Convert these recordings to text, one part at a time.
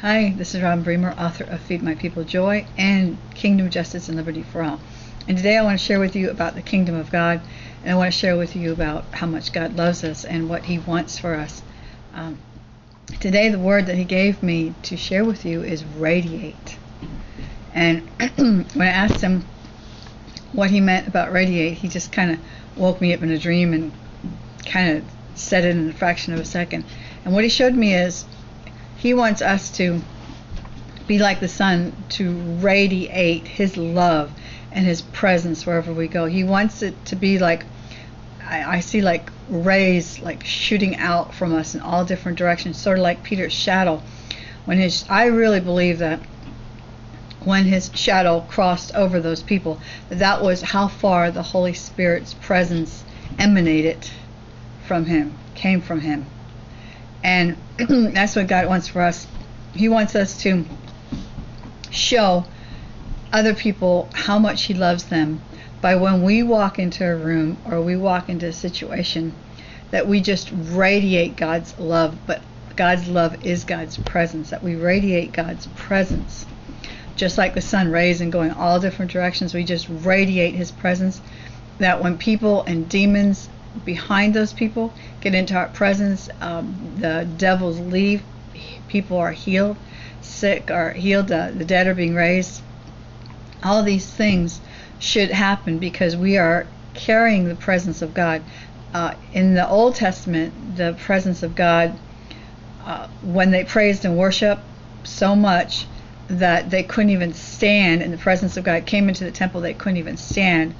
Hi, this is Robin Bremer, author of Feed My People Joy and Kingdom Justice and Liberty for All. And today I want to share with you about the kingdom of God, and I want to share with you about how much God loves us and what He wants for us. Um, today, the word that He gave me to share with you is radiate. And when I asked Him what He meant about radiate, He just kind of woke me up in a dream and kind of said it in a fraction of a second. And what He showed me is he wants us to be like the sun, to radiate His love and His presence wherever we go. He wants it to be like, I, I see like rays like shooting out from us in all different directions, sort of like Peter's shadow. When his, I really believe that when his shadow crossed over those people, that, was how far the Holy Spirit's presence emanated from him, came from him. And that's what God wants for us. He wants us to show other people how much He loves them by when we walk into a room or we walk into a situation that we just radiate God's love, but God's love is God's presence, that we radiate God's presence. Just like the sun rays and going all different directions, we just radiate His presence. That when people and demons behind those people get into our presence. Um, the devils leave. People are healed. Sick are healed. Uh, the dead are being raised. All these things should happen because we are carrying the presence of God. Uh, in the Old Testament, the presence of God, uh, when they praised and worshiped so much that they couldn't even stand in the presence of God, came into the temple, they couldn't even stand.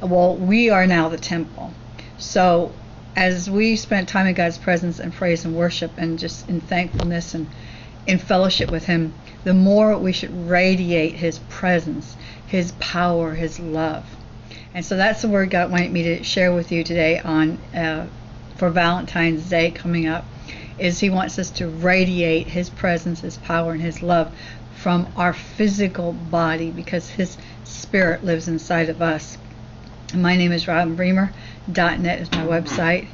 Well, we are now the temple so as we spent time in God's presence and praise and worship and just in thankfulness and in fellowship with Him, the more we should radiate His presence, His power, His love. And so that's the word God wanted me to share with you today on uh, for Valentine's Day coming up. Is He wants us to radiate His presence, His power, and His love from our physical body because His Spirit lives inside of us. My name is Robin Bremer net is my website,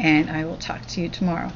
and I will talk to you tomorrow.